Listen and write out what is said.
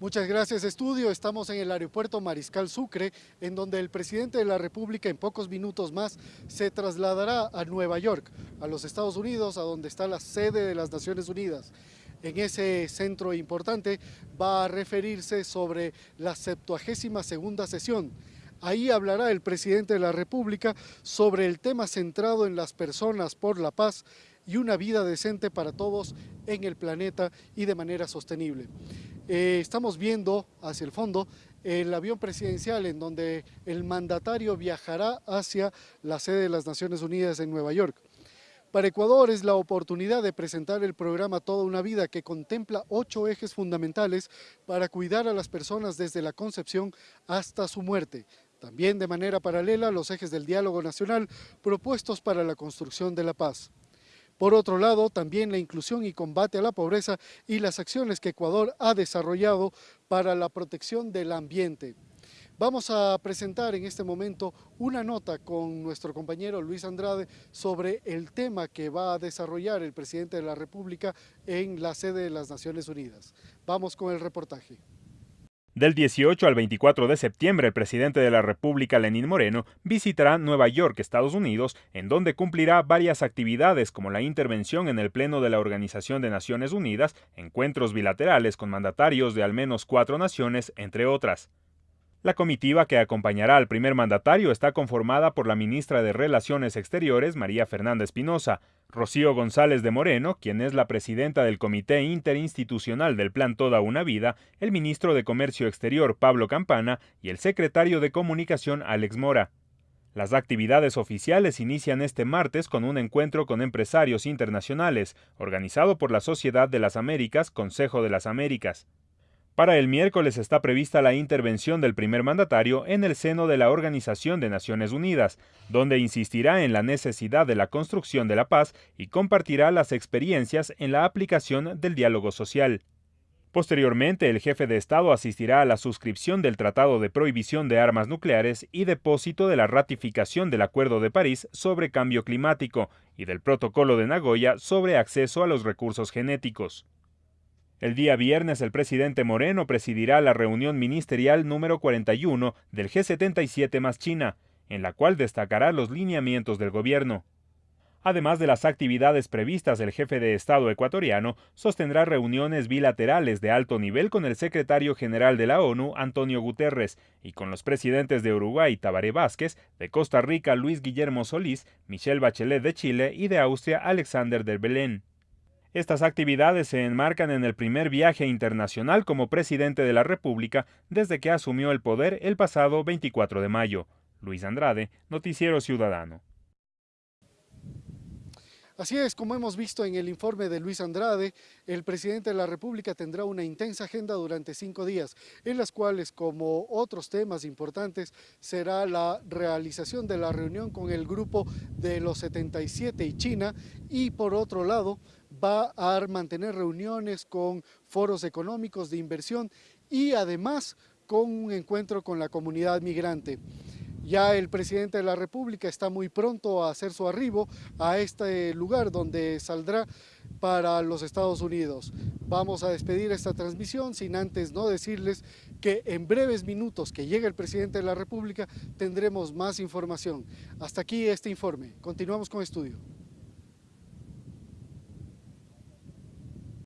Muchas gracias, estudio. Estamos en el aeropuerto Mariscal Sucre, en donde el presidente de la República en pocos minutos más se trasladará a Nueva York, a los Estados Unidos, a donde está la sede de las Naciones Unidas. En ese centro importante va a referirse sobre la 72 segunda sesión Ahí hablará el presidente de la República sobre el tema centrado en las personas por la paz y una vida decente para todos en el planeta y de manera sostenible. Eh, estamos viendo hacia el fondo el avión presidencial en donde el mandatario viajará hacia la sede de las Naciones Unidas en Nueva York. Para Ecuador es la oportunidad de presentar el programa Toda una Vida que contempla ocho ejes fundamentales para cuidar a las personas desde la concepción hasta su muerte. También de manera paralela los ejes del diálogo nacional propuestos para la construcción de la paz. Por otro lado, también la inclusión y combate a la pobreza y las acciones que Ecuador ha desarrollado para la protección del ambiente. Vamos a presentar en este momento una nota con nuestro compañero Luis Andrade sobre el tema que va a desarrollar el presidente de la República en la sede de las Naciones Unidas. Vamos con el reportaje. Del 18 al 24 de septiembre, el presidente de la República, Lenín Moreno, visitará Nueva York, Estados Unidos, en donde cumplirá varias actividades como la intervención en el Pleno de la Organización de Naciones Unidas, encuentros bilaterales con mandatarios de al menos cuatro naciones, entre otras. La comitiva que acompañará al primer mandatario está conformada por la ministra de Relaciones Exteriores, María Fernanda Espinosa, Rocío González de Moreno, quien es la presidenta del Comité Interinstitucional del Plan Toda una Vida, el ministro de Comercio Exterior, Pablo Campana, y el secretario de Comunicación, Alex Mora. Las actividades oficiales inician este martes con un encuentro con empresarios internacionales, organizado por la Sociedad de las Américas, Consejo de las Américas. Para el miércoles está prevista la intervención del primer mandatario en el seno de la Organización de Naciones Unidas, donde insistirá en la necesidad de la construcción de la paz y compartirá las experiencias en la aplicación del diálogo social. Posteriormente, el jefe de Estado asistirá a la suscripción del Tratado de Prohibición de Armas Nucleares y depósito de la ratificación del Acuerdo de París sobre Cambio Climático y del Protocolo de Nagoya sobre acceso a los recursos genéticos. El día viernes el presidente Moreno presidirá la reunión ministerial número 41 del G77 más China, en la cual destacará los lineamientos del gobierno. Además de las actividades previstas, el jefe de Estado ecuatoriano sostendrá reuniones bilaterales de alto nivel con el secretario general de la ONU, Antonio Guterres, y con los presidentes de Uruguay, Tabaré Vázquez, de Costa Rica, Luis Guillermo Solís, Michelle Bachelet de Chile y de Austria, Alexander del Belén. Estas actividades se enmarcan en el primer viaje internacional como presidente de la República desde que asumió el poder el pasado 24 de mayo. Luis Andrade, Noticiero Ciudadano. Así es, como hemos visto en el informe de Luis Andrade, el presidente de la República tendrá una intensa agenda durante cinco días, en las cuales, como otros temas importantes, será la realización de la reunión con el grupo de los 77 y China, y por otro lado, va a mantener reuniones con foros económicos de inversión y además con un encuentro con la comunidad migrante. Ya el presidente de la República está muy pronto a hacer su arribo a este lugar donde saldrá para los Estados Unidos. Vamos a despedir esta transmisión sin antes no decirles que en breves minutos que llegue el presidente de la República tendremos más información. Hasta aquí este informe. Continuamos con estudio.